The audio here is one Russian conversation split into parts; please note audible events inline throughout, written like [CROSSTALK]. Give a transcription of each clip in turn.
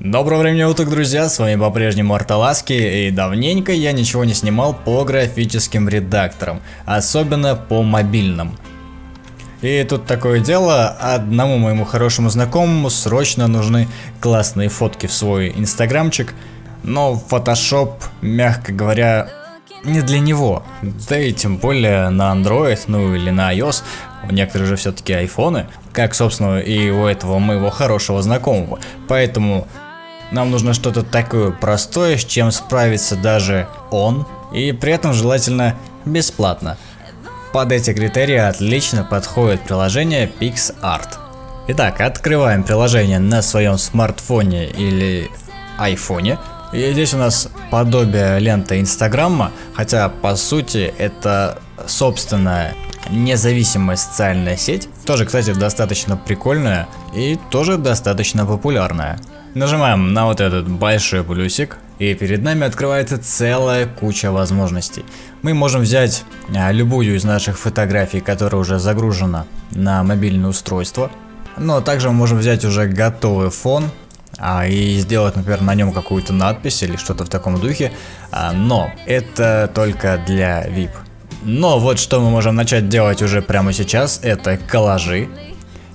Доброго времени уток, друзья, с вами по-прежнему Арталаски, и давненько я ничего не снимал по графическим редакторам, особенно по мобильным. И тут такое дело, одному моему хорошему знакомому срочно нужны классные фотки в свой инстаграмчик, но Photoshop, мягко говоря, не для него. Да и тем более на Android, ну или на iOS, у некоторых же все-таки айфоны, как собственно и у этого моего хорошего знакомого. Поэтому нам нужно что-то такое простое, с чем справится даже он, и при этом желательно бесплатно. Под эти критерии отлично подходит приложение PixArt. Итак, открываем приложение на своем смартфоне или айфоне. И здесь у нас подобие ленты Инстаграма, хотя по сути это собственная независимая социальная сеть. Тоже, кстати, достаточно прикольная и тоже достаточно популярная. Нажимаем на вот этот большой плюсик, и перед нами открывается целая куча возможностей. Мы можем взять а, любую из наших фотографий, которая уже загружена на мобильное устройство. Но также мы можем взять уже готовый фон а, и сделать, например, на нем какую-то надпись или что-то в таком духе. А, но это только для VIP. Но вот что мы можем начать делать уже прямо сейчас, это коллажи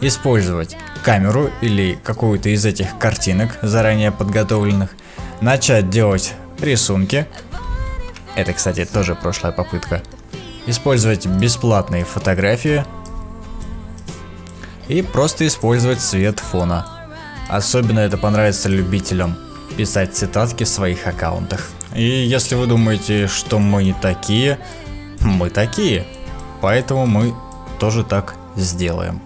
использовать камеру или какую-то из этих картинок, заранее подготовленных, начать делать рисунки. Это, кстати, тоже прошлая попытка. Использовать бесплатные фотографии и просто использовать цвет фона. Особенно это понравится любителям писать цитатки в своих аккаунтах. И если вы думаете, что мы не такие, мы такие. Поэтому мы тоже так сделаем.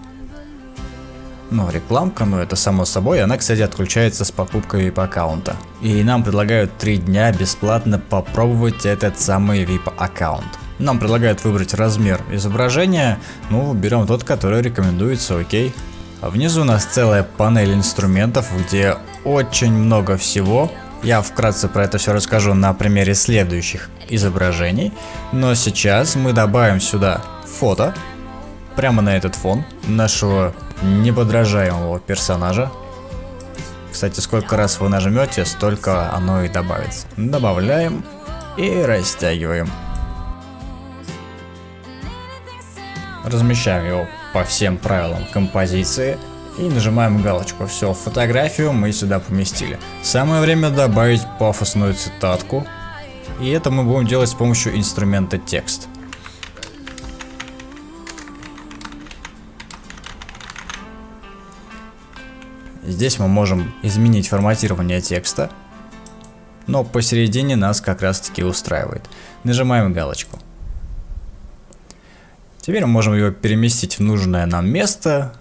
Ну, рекламка, ну это само собой, она, кстати, отключается с покупкой VIP аккаунта. И нам предлагают 3 дня бесплатно попробовать этот самый VIP аккаунт. Нам предлагают выбрать размер изображения, ну, берем тот, который рекомендуется, окей. А внизу у нас целая панель инструментов, где очень много всего. Я вкратце про это все расскажу на примере следующих изображений. Но сейчас мы добавим сюда фото, прямо на этот фон нашего неподражаемого персонажа. Кстати, сколько раз вы нажмете, столько оно и добавится. Добавляем и растягиваем. Размещаем его по всем правилам композиции и нажимаем галочку. Все, фотографию мы сюда поместили. Самое время добавить пафосную цитатку. И это мы будем делать с помощью инструмента текст. Здесь мы можем изменить форматирование текста, но посередине нас как раз таки устраивает. Нажимаем галочку. Теперь мы можем его переместить в нужное нам место,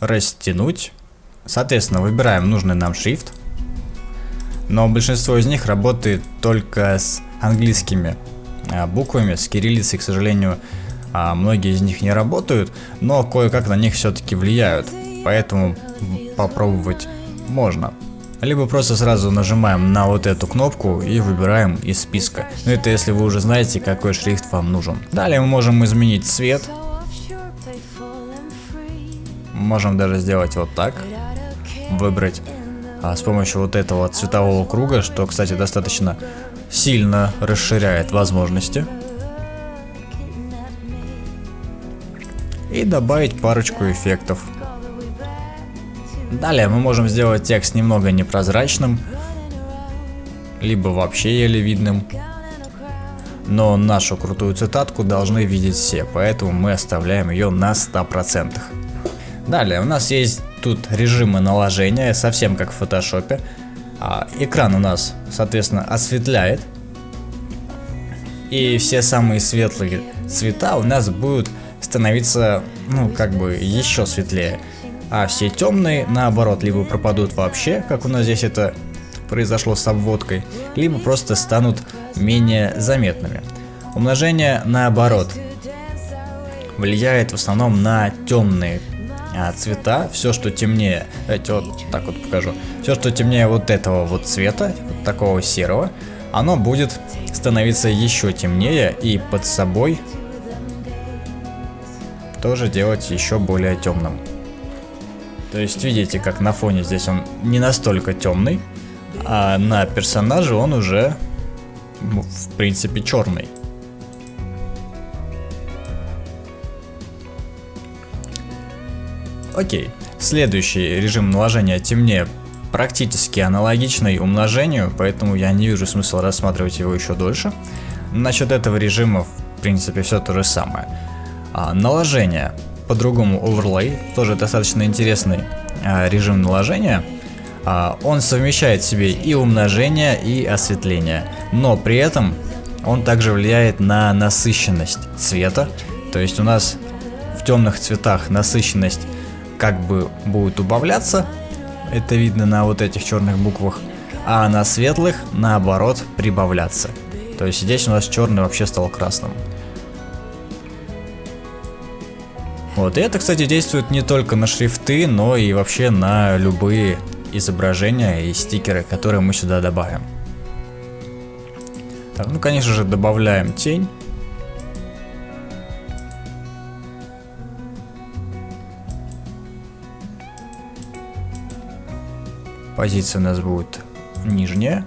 растянуть. Соответственно, выбираем нужный нам шрифт. Но большинство из них работает только с английскими а, буквами, с кириллицей, к сожалению, а, многие из них не работают, но кое-как на них все-таки влияют. Поэтому попробовать можно. Либо просто сразу нажимаем на вот эту кнопку и выбираем из списка. Но это если вы уже знаете, какой шрифт вам нужен. Далее мы можем изменить цвет. Можем даже сделать вот так. Выбрать а, с помощью вот этого цветового круга, что, кстати, достаточно сильно расширяет возможности. И добавить парочку эффектов. Далее мы можем сделать текст немного непрозрачным, либо вообще еле видным. Но нашу крутую цитатку должны видеть все, поэтому мы оставляем ее на 100%. Далее у нас есть тут режимы наложения, совсем как в фотошопе. А, экран у нас, соответственно, осветляет. И все самые светлые цвета у нас будут становиться, ну, как бы еще светлее а все темные, наоборот, либо пропадут вообще, как у нас здесь это произошло с обводкой, либо просто станут менее заметными. Умножение наоборот влияет в основном на темные а, цвета, все что темнее, давайте вот так вот покажу, все что темнее вот этого вот цвета, вот такого серого, оно будет становиться еще темнее и под собой тоже делать еще более темным. То есть видите, как на фоне здесь он не настолько темный, а на персонаже он уже, ну, в принципе, черный. Окей. Следующий режим наложения темнее практически аналогичный умножению, поэтому я не вижу смысла рассматривать его еще дольше. Насчет этого режима, в принципе, все то же самое. А, наложение, по-другому overlay, тоже достаточно интересный а, режим наложения. А, он совмещает в себе и умножение, и осветление, но при этом он также влияет на насыщенность цвета, то есть у нас в темных цветах насыщенность как бы будет убавляться, это видно на вот этих черных буквах, а на светлых наоборот прибавляться. То есть здесь у нас черный вообще стал красным. Вот, и это, кстати, действует не только на шрифты, но и вообще на любые изображения и стикеры, которые мы сюда добавим. Так, ну, конечно же, добавляем тень. Позиция у нас будет нижняя.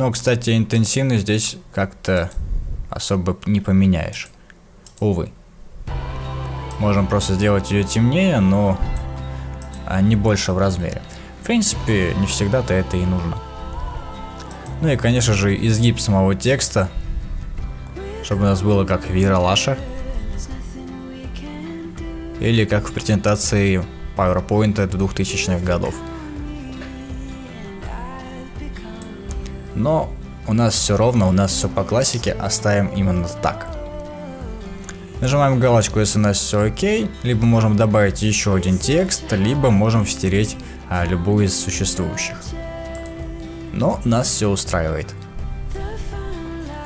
Но, кстати, интенсивность здесь как-то особо не поменяешь. Увы. Можем просто сделать ее темнее, но не больше в размере. В принципе, не всегда-то это и нужно. Ну и, конечно же, изгиб самого текста чтобы у нас было как в Ералаше. Или как в презентации PowerPoint 2000-х годов. Но у нас все ровно, у нас все по классике, оставим именно так. Нажимаем галочку, если у нас все окей, либо можем добавить еще один текст, либо можем стереть а, любую из существующих. Но нас все устраивает.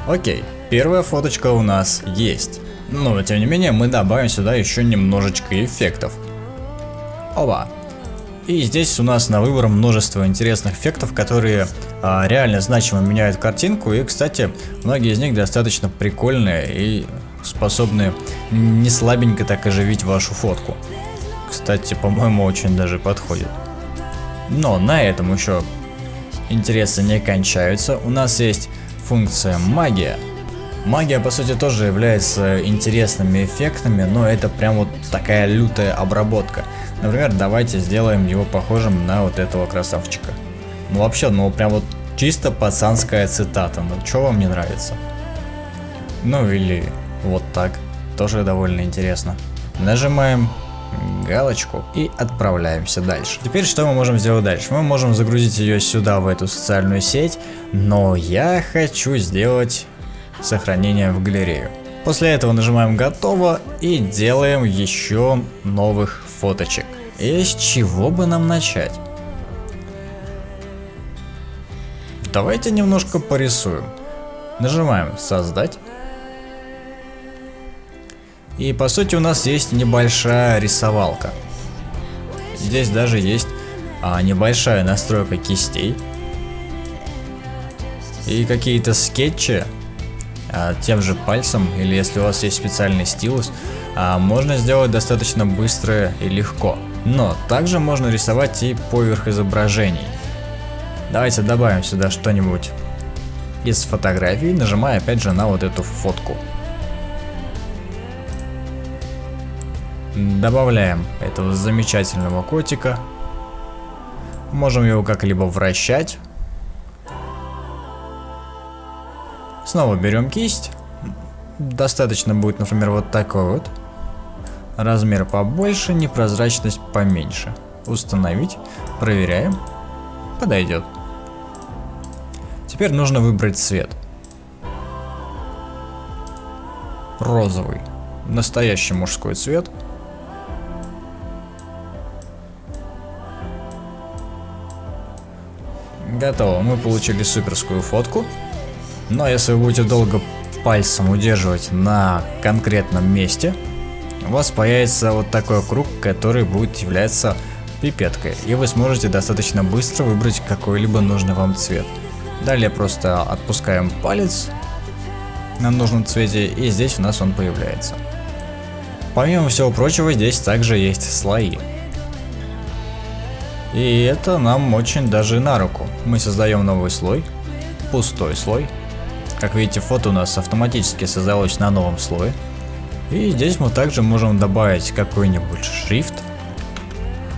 Окей. Первая фоточка у нас есть. Но тем не менее мы добавим сюда еще немножечко эффектов. Оба. И здесь у нас на выбор множество интересных эффектов, которые а, реально значимо меняют картинку. И, кстати, многие из них достаточно прикольные и способны не слабенько так оживить вашу фотку. Кстати, по-моему, очень даже подходит. Но на этом еще интересы не кончаются. У нас есть функция магия. Магия, по сути, тоже является интересными эффектами, но это прям вот такая лютая обработка. Например, давайте сделаем его похожим на вот этого красавчика. Ну вообще, ну прям вот чисто пацанская цитата, ну что вам не нравится? Ну или вот так, тоже довольно интересно. Нажимаем галочку и отправляемся дальше. Теперь что мы можем сделать дальше? Мы можем загрузить ее сюда, в эту социальную сеть, но я хочу сделать сохранение в галерею. После этого нажимаем готово и делаем еще новых фоточек. И с чего бы нам начать? Давайте немножко порисуем. Нажимаем создать. И по сути у нас есть небольшая рисовалка. Здесь даже есть а, небольшая настройка кистей. И какие-то скетчи а, тем же пальцем, или если у вас есть специальный стилус, а, можно сделать достаточно быстро и легко. Но также можно рисовать и поверх изображений. Давайте добавим сюда что-нибудь из фотографий, нажимая опять же на вот эту фотку. Добавляем этого замечательного котика. Можем его как-либо вращать. Снова берем кисть. Достаточно будет, например, вот такой вот. Размер побольше, непрозрачность поменьше. Установить. Проверяем. Подойдет. Теперь нужно выбрать цвет. Розовый. Настоящий мужской цвет. Готово, мы получили суперскую фотку. Но если вы будете долго пальцем удерживать на конкретном месте, у вас появится вот такой круг, который будет являться пипеткой. И вы сможете достаточно быстро выбрать какой-либо нужный вам цвет. Далее просто отпускаем палец на нужном цвете и здесь у нас он появляется. Помимо всего прочего здесь также есть слои. И это нам очень даже на руку. Мы создаем новый слой, пустой слой. Как видите, фото у нас автоматически создалось на новом слое. И здесь мы также можем добавить какой-нибудь шрифт,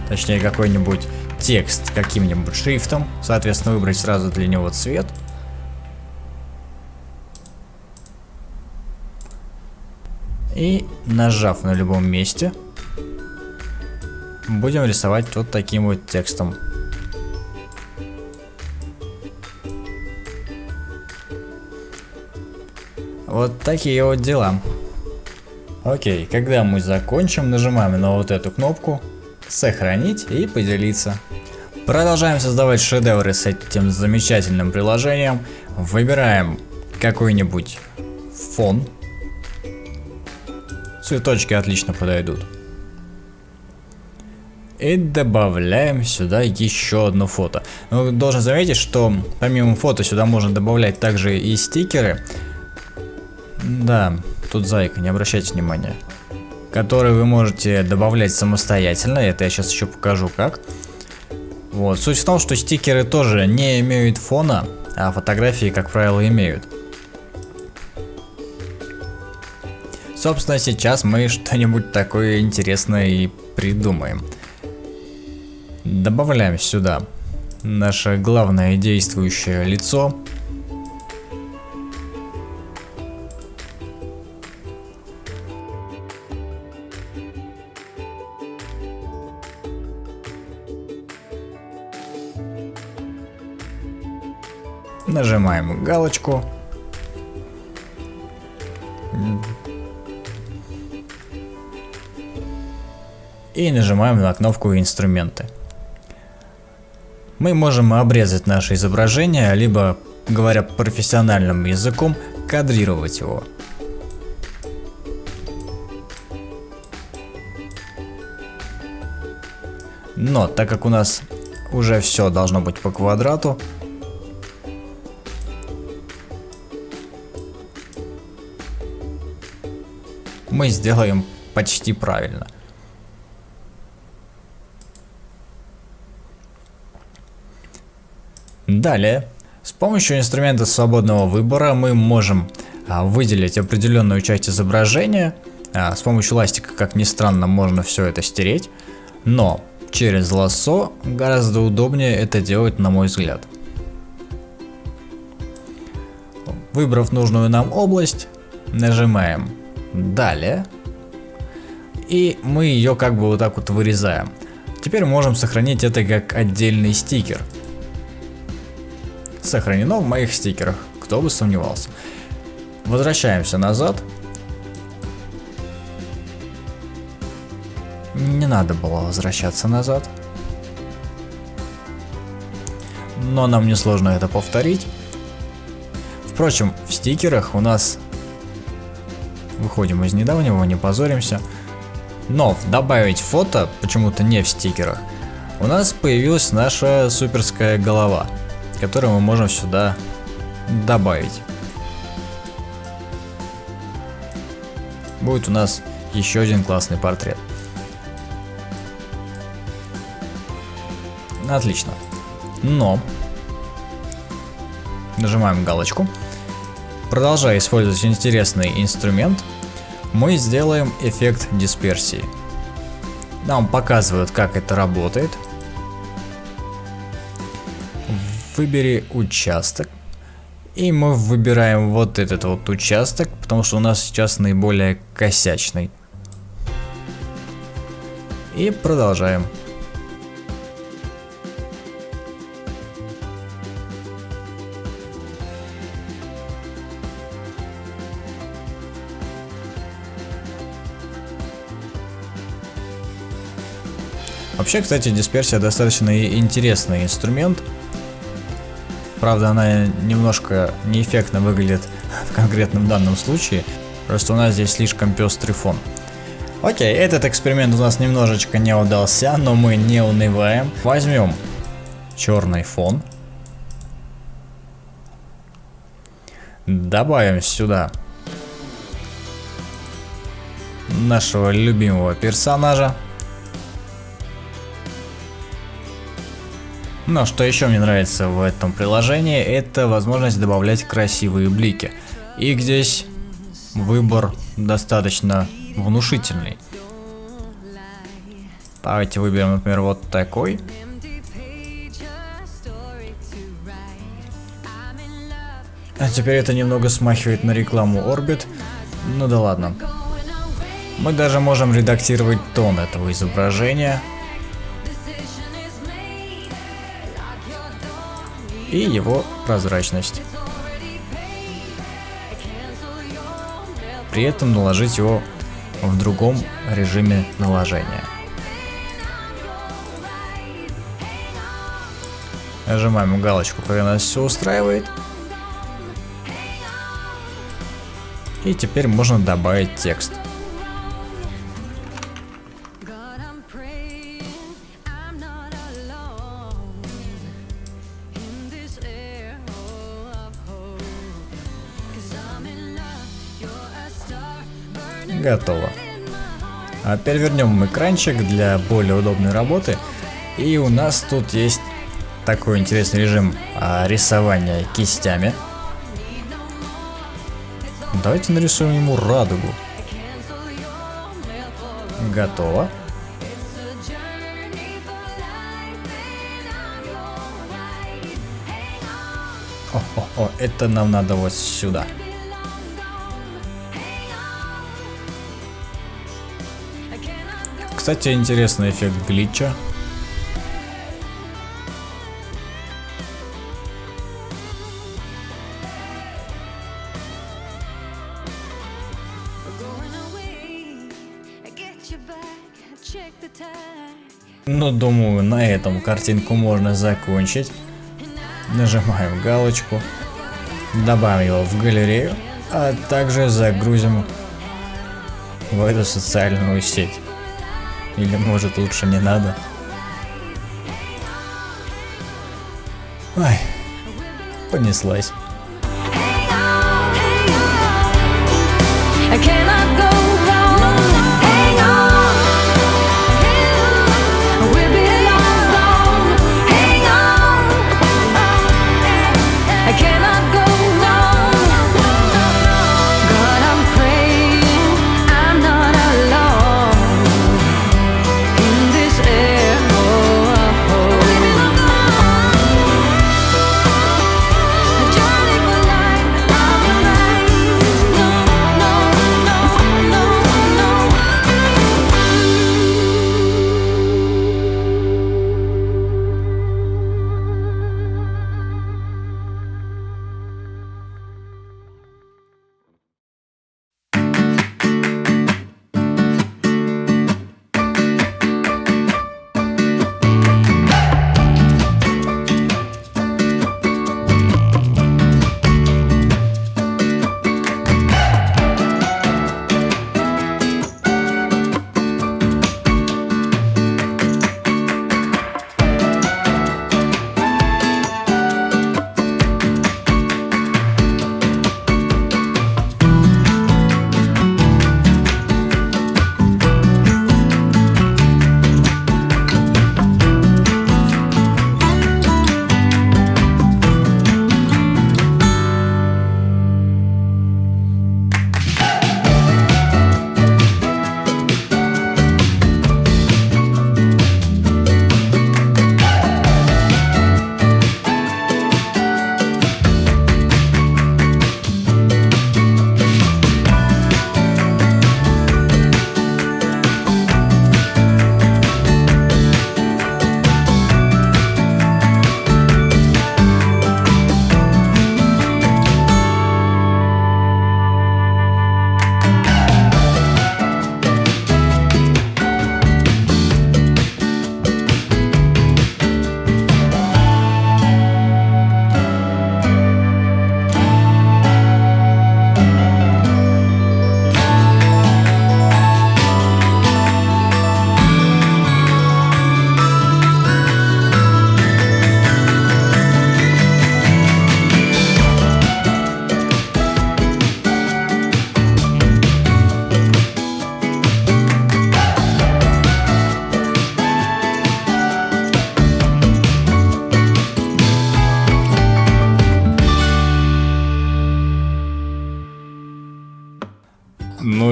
точнее какой-нибудь текст каким-нибудь шрифтом, соответственно выбрать сразу для него цвет. И нажав на любом месте, будем рисовать вот таким вот текстом. Вот такие вот дела. Окей, когда мы закончим, нажимаем на вот эту кнопку «Сохранить» и «Поделиться». Продолжаем создавать шедевры с этим замечательным приложением. Выбираем какой-нибудь фон. Цветочки отлично подойдут. И добавляем сюда еще одно фото. Но должен заметить, что помимо фото сюда можно добавлять также и стикеры. Да, тут зайка, не обращайте внимания. Которые вы можете добавлять самостоятельно, это я сейчас еще покажу как. Вот. Суть в том, что стикеры тоже не имеют фона, а фотографии, как правило, имеют. Собственно, сейчас мы [LAUGHS] что-нибудь такое интересное и придумаем. Добавляем сюда наше главное действующее лицо. Нажимаем галочку. И нажимаем на кнопку инструменты. Мы можем обрезать наше изображение, либо, говоря профессиональным языком, кадрировать его. Но так как у нас уже все должно быть по квадрату, мы сделаем почти правильно. Далее, с помощью инструмента свободного выбора мы можем а, выделить определенную часть изображения. А, с помощью ластика, как ни странно, можно все это стереть. Но через лассо гораздо удобнее это делать, на мой взгляд. Выбрав нужную нам область, нажимаем Далее. И мы ее как бы вот так вот вырезаем. Теперь можем сохранить это как отдельный стикер. Сохранено в моих стикерах, кто бы сомневался. Возвращаемся назад. Не надо было возвращаться назад. Но нам несложно это повторить. Впрочем, в стикерах у нас Выходим из недавнего, не позоримся. Но добавить фото, почему-то не в стикерах, у нас появилась наша суперская голова, которую мы можем сюда добавить. Будет у нас еще один классный портрет. Отлично. Но нажимаем галочку. Продолжая использовать интересный инструмент, мы сделаем эффект дисперсии. Нам показывают, как это работает. Выбери участок. И мы выбираем вот этот вот участок, потому что у нас сейчас наиболее косячный. И продолжаем. Вообще, кстати, дисперсия достаточно интересный инструмент. Правда, она немножко неэффектно выглядит [LAUGHS] в конкретном данном случае. Просто у нас здесь слишком пестрый фон. Окей, этот эксперимент у нас немножечко не удался, но мы не унываем. Возьмем черный фон. добавим сюда нашего любимого персонажа. Но что еще мне нравится в этом приложении, это возможность добавлять красивые блики. И здесь выбор достаточно внушительный. Давайте выберем, например, вот такой. А теперь это немного смахивает на рекламу Orbit. Ну да ладно. Мы даже можем редактировать тон этого изображения. И его прозрачность. При этом наложить его в другом режиме наложения. Нажимаем галочку, когда нас все устраивает. И теперь можно добавить текст. Готово. А теперь вернем экранчик для более удобной работы. И у нас тут есть такой интересный режим а, рисования кистями. Давайте нарисуем ему радугу. Готово. О, о, о, это нам надо вот сюда. Кстати, интересный эффект глитча. Ну, думаю, на этом картинку можно закончить. Нажимаем галочку. Добавим его в галерею. А также загрузим в эту социальную сеть. Или может лучше не надо. Ой, понеслась.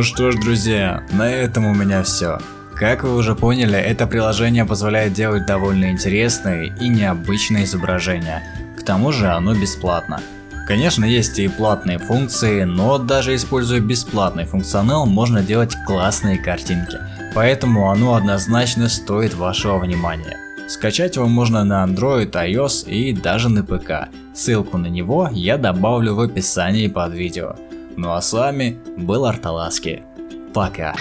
Что ж, друзья, на этом у меня все. Как вы уже поняли, это приложение позволяет делать довольно интересные и необычные изображения. К тому же оно бесплатно. Конечно, есть и платные функции, но даже используя бесплатный функционал, можно делать классные картинки. Поэтому оно однозначно стоит вашего внимания. Скачать его можно на Android, iOS и даже на ПК. Ссылку на него я добавлю в описании под видео. Ну а с вами был Арталаски. Пока.